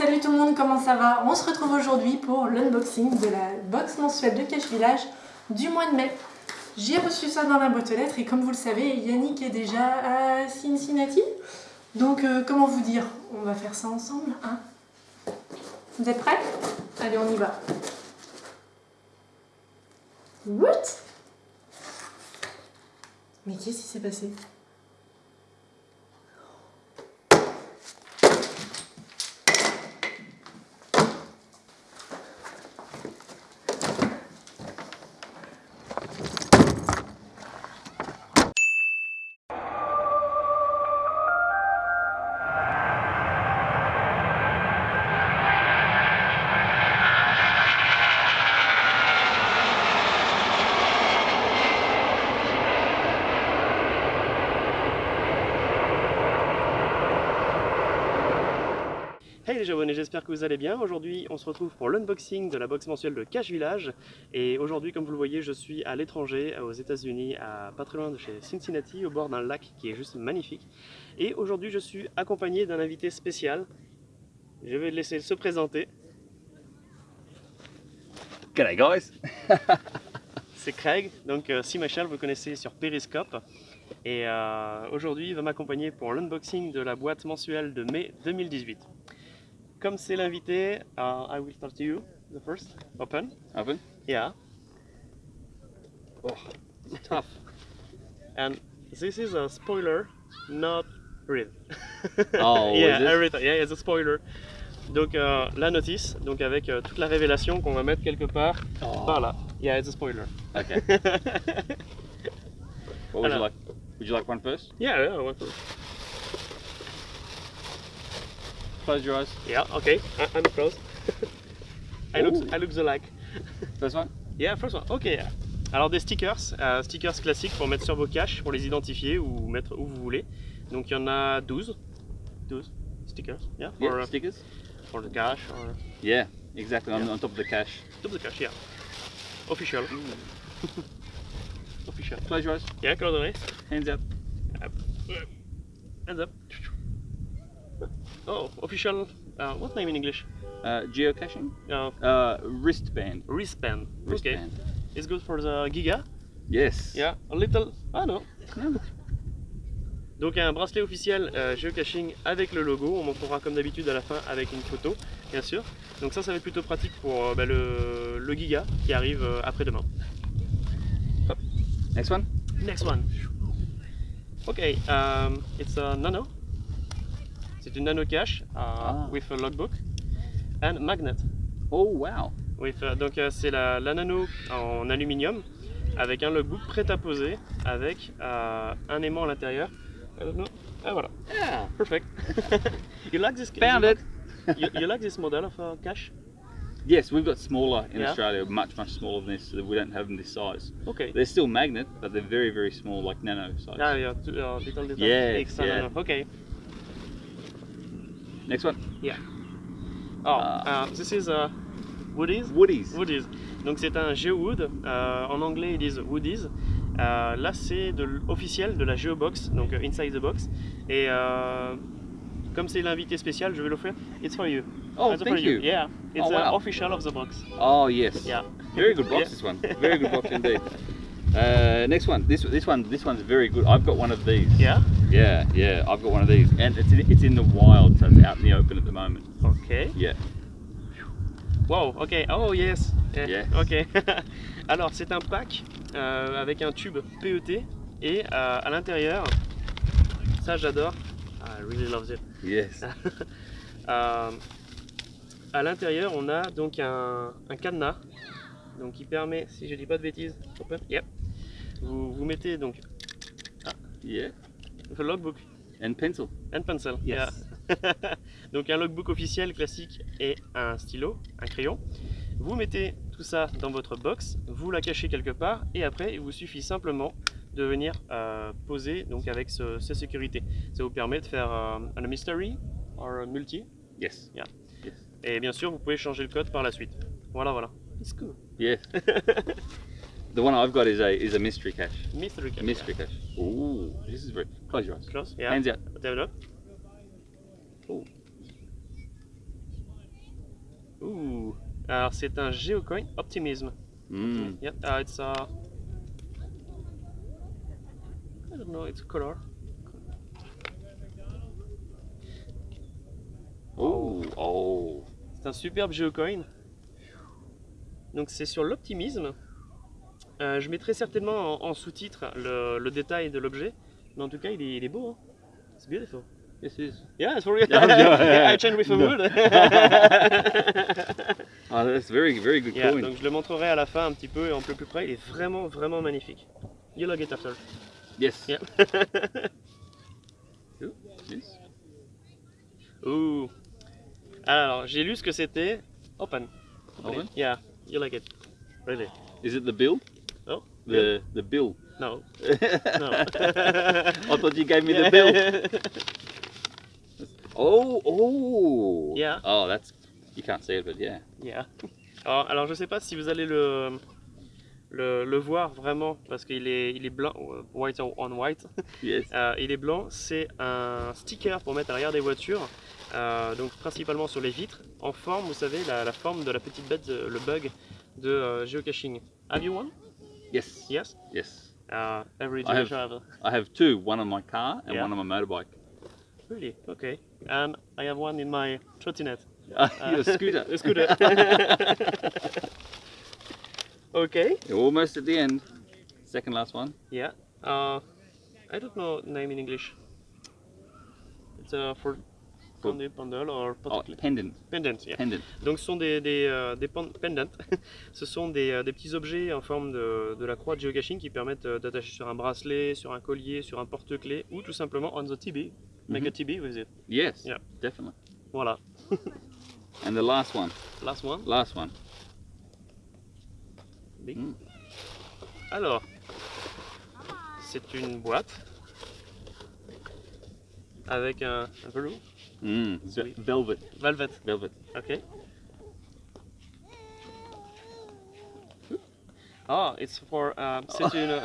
salut tout le monde, comment ça va? On se retrouve aujourd'hui pour l'unboxing de la box mensuelle de Cache Village du mois de mai. J'ai reçu ça dans la boîte aux lettres et comme vous le savez, Yannick est déjà à Cincinnati. Donc euh, comment vous dire? On va faire ça ensemble, hein? Vous êtes prêts? Allez, on y va. What? Mais qu'est-ce qui s'est passé? J'espère que vous allez bien. Aujourd'hui, on se retrouve pour l'unboxing de la box mensuelle de Cache Village. Et aujourd'hui, comme vous le voyez, je suis à l'étranger, aux États-Unis, à pas très loin de chez Cincinnati, au bord d'un lac qui est juste magnifique. Et aujourd'hui, je suis accompagné d'un invité spécial. Je vais le laisser se présenter. G'day guys! C'est Craig, donc euh, si Michel, vous connaissez sur Periscope. Et euh, aujourd'hui, il va m'accompagner pour l'unboxing de la boîte mensuelle de mai 2018. Comme c'est l'invité, uh, I will start to you, the first. Open. Open? Yeah. Oh, tough. And this is a spoiler, not real. Oh, yeah, is it? everything. Yeah, it's a spoiler. Donc euh, la notice, donc avec euh, toute la révélation qu'on va mettre quelque part Oh. par là. Yeah, it's a spoiler. Okay. What would you like? Would you like one first? yeah, yeah, what- Close your eyes. yeah, okay. I, I'm close. I look. I look the like. First one? Yeah, first one. Ok. Alors des stickers, euh, stickers classiques pour mettre sur vos caches, pour les identifier ou mettre où vous voulez. Donc il y en a 12. 12 stickers. Yeah, for, Yeah, uh, stickers? for the cache or Yeah, exactly. On, Yeah. on top of the cash. double cache, yeah. Official. Official. Close your eyes. Yeah, close the eyes. Hands up. Hands up. Oh, official. Uh, what name in English? Uh, geocaching? Uh, Uh, wristband. wristband. Okay. Wristband. It's good for the Giga? Yes. Yeah, a little. Ah non. Donc un bracelet officiel euh, geocaching avec le logo, on montrera comme d'habitude à la fin avec une photo, bien sûr. Donc ça, ça va être plutôt pratique pour euh, bah, le, le Giga qui arrive euh, après-demain. Next one? Next one. Ok, um, it's a nano. C'est une nano cache uh, Ah. with a logbook and magnet. Oh wow. With, uh, donc euh, c'est la, la nano en aluminium avec un logbook prêt à poser avec euh, un aimant à l'intérieur. I don't know. Ah voilà. Yeah. Perfect. you like this? Found you it. Like, you, you like this model of uh, cache? Yes, we've got smaller in Yeah. Australia, much much smaller than this. So we don't have them this size. Okay. They're still magnet, but they're very very small, like nano size. Ah, yeah, two, uh, little, little. Yeah, Extra yeah. nano. Okay. Next one? Oh, Ah. uh, this is uh, Woodies. Woodies. Woodies. Donc c'est un GeoWood. Euh, en anglais ils disent Woodies. Euh, là c'est de officiel de la GeoBox, donc euh, Inside the Box. Et euh, comme c'est l'invité spécial, je vais l'offrir. It's for you. Oh, It's for thank you. Yeah. It's Oh, uh, wow. official of the box. Oh yes. Yeah. Very good box Yeah. this one. Very good box indeed. Uh, next one. This this one this one's very good. I've got one of these. Yeah? Yeah, yeah. I've got one of these, and it's in, it's in the wild, so it's out in the open at the moment. Ok. Yeah. Wow, ok. Oh yes. Eh, Yes. Ok. Alors c'est un pack euh, avec un tube PET et euh, à l'intérieur, ça j'adore. I really love it. Yes. Euh, à l'intérieur, on a donc un, un cadenas donc qui permet, si je dis pas de bêtises, open, yep. vous, vous mettez donc Yeah. Le logbook And pencil. and pencil. Yes. yeah. donc un logbook officiel classique et un stylo, un crayon. Vous mettez tout ça dans votre box, vous la cachez quelque part et après il vous suffit simplement de venir euh, poser donc avec ce, cette sécurité. Ça vous permet de faire euh, un mystery ou un multi Yes. Yeah. Yes. Et bien sûr, vous pouvez changer le code par la suite. Voilà, voilà. It's cool. Yes. the one I've got is a is a mystery cache. Mystery cache. mystery cache. Ooh, this is very. Close your eyes. Close. Yeah. Hands out. Develop. Oh. Alors c'est un Geocoin Optimism. Mm. Yeah, uh, it's a. I don't know, it's a color. Oh, oh. C'est un superbe Geocoin. Donc c'est sur l'optimisme. Euh, je mettrai certainement en, en sous-titre le, le détail de l'objet. Mais en tout cas, il est, il est beau. Hein. C'est beautiful. Yes, it is. Yeah, it's for real. Yeah, yeah, yeah. I changed with a No. word. Oh, that's very, very good Yeah, coin. donc je le montrerai à la fin un petit peu et en peu plus près. Il est vraiment, vraiment magnifique. You log it after. Yes. Yeah. Ooh, yes. Ouh. Alors, j'ai lu ce que c'était. Open. Open? Yeah, you like it. Really? Is it the bill? The the bill. No. No. I thought you gave me the bill. Oh, oh. Yeah. Oh, that's you can't see it, but yeah. Yeah. Alors, alors, je sais pas si vous allez le, le, le voir vraiment parce qu'il est, il est blanc, euh, white on white. Yes. Euh, il est blanc, c'est un sticker pour mettre à l'arrière des voitures, euh, donc principalement sur les vitres, en forme, vous savez, la, la forme de la petite bête, de- le bug de euh, geocaching. Have you one? Yes. Yes. Yes. Uh, every I have- a- I have two. One on my car and Yeah. one on my motorbike. Really? Okay. And I have one in my trottinette. Your scooter. A scooter. okay. You're almost at the end. Second last one. Yeah. Uh, I don't know name in English. It's a for Or Oh, pendant. pendant. Yeah. Pendant. Donc ce sont des, des, euh, des pen- pendants. ce sont des, euh, des petits objets en forme de, de la croix de geocaching qui permettent euh, d'attacher sur un bracelet, sur un collier, sur un porte-clés ou tout simplement on the TB. Make a. TB with it. Yes. Yeah. Definitely. Voilà. And the last one. Last one. Last one. Big. Mm. Alors, c'est une boîte avec un, un velours, Mm. Velvet. velvet. Velvet. Ok. Ah, it's for um, c'est une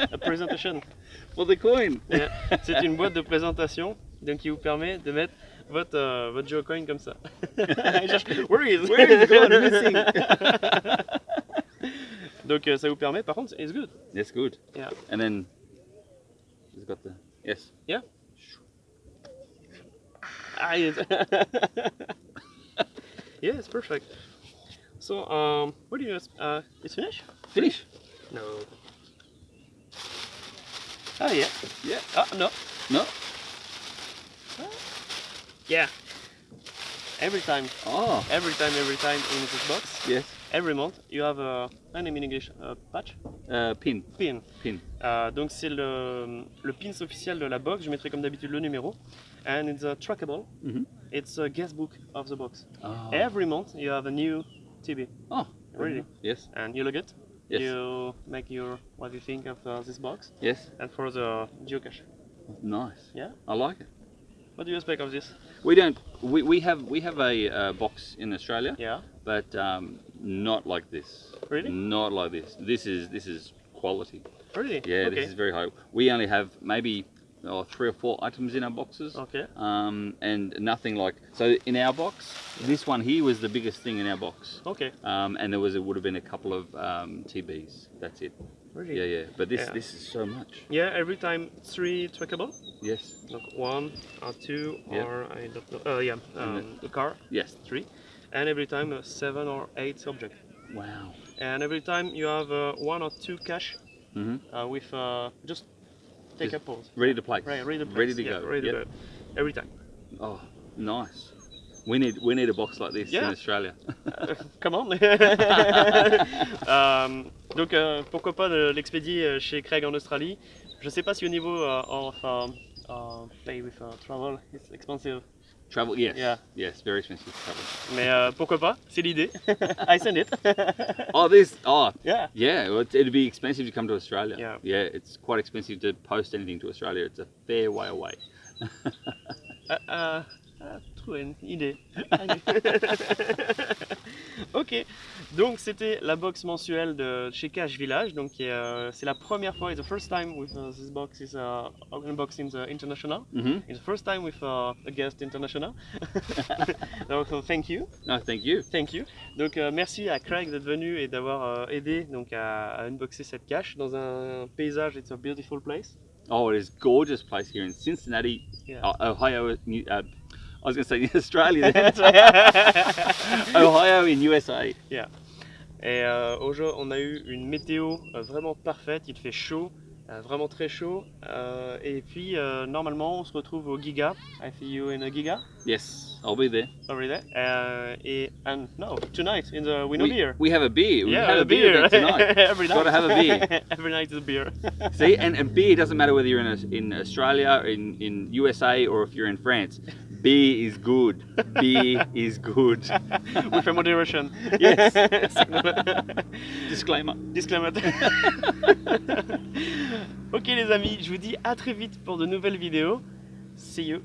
a presentation. For the coin. Yeah. C'est une boîte de présentation, donc qui vous permet de mettre votre euh, votre geocoin comme ça. Where is? Where is gone missing? donc euh, ça vous permet, par contre, it's good. That's good. Yeah. And then it's got the yes. Ah, yes. yeah, it's perfect. So, um, what do you, uh, it's finished? Finish. No. Oh, yeah. Yeah. Oh, no. No. Yeah. Every time, Oh. every time, every time in this box, Yes. Every month, you have a, name in English, a patch, Uh, pin. pin. Pin. Euh, donc c'est le, le pins officiel de la box, je mettrai comme d'habitude le numéro. And it's a trackable, Mhm. it's a guest book of the box. Oh. Every month you have a new TB. Oh. Really? Yes. and you log it. Yes. You make your what you think of uh, this box, Yes. and for the geocache. Nice. Yeah. I like it. What do you expect of this? We don't. We, we have we have a uh, box in Australia, Yeah. but um, not like this. Really? Not like this. This is this is quality. Really? Yeah, Okay. this is very high. We only have maybe oh, three or four items in our boxes. Okay. Um, and nothing like so in our box. This one here was the biggest thing in our box. Okay. Um, and there was it would have been a couple of um, TBs. That's it. Really? Yeah, yeah. But this Yeah. this is so much. Yeah. Every time three trackable. Yes. Like one or two Yeah. or I don't know. Uh, yeah. Um, the car Yes. three, and every time uh, seven or eight object. Wow. And every time you have uh, one or two cache hmm uh, with uh, just take Just a pause. Ready to play. Right. Ready to Ready to Yeah, go. Ready Yep. to go. Every time. Oh, nice. We need we need a box like this Yeah. in Australia. Come on Euh, Donc euh, pourquoi pas l'expédier euh, chez Craig en Australie. Je sais pas si au niveau euh, of um, uh, pay with uh, travel it's expensive. Travel, yes. Yeah. Yes, very expensive travel. Mais euh, pourquoi pas, c'est l'idée. I send it. Oh, this. Oh, yeah. yeah. Well, it- it'd be expensive to come to Australia. Yeah. Yeah, it's quite expensive to post anything to Australia. It's a fair way away. Euh, euh, une idée. Ok, donc c'était la box mensuelle de chez Cash Village. Donc euh, c'est la première fois, it's the first time with uh, this box is uh, unboxing the international. Mhm. It's the first time with uh, a guest international. donc uh, thank you, No, thank you. thank you. Donc euh, merci à Craig d'être venu et d'avoir euh, aidé donc à, à unboxer cette cache dans un paysage. It's a beautiful place. Oh, it is gorgeous place here in Cincinnati, Yeah. O- Ohio. New, uh, I was going to say Australia. Then. Ohio in USA. Et euh, aujourd'hui, on a eu une météo euh, vraiment parfaite. Il fait chaud, euh, vraiment très chaud. Euh, et puis, normalement, on se retrouve au Giga. I see you in a Giga Yes, I'll be there. over there. Euh, et and no, tonight in the Winnow we, Beer. we have a beer. We yeah, have a beer, there tonight. Every night. Gotta have a beer. Every night is a beer. See, and, and beer doesn't matter whether you're in, a, in Australia, in, in USA, or if you're in France. Beer is good. Beer is good. With a moderation. Yes. Disclaimer. Disclaimer. ok les amis, je vous dis à très vite pour de nouvelles vidéos. See you.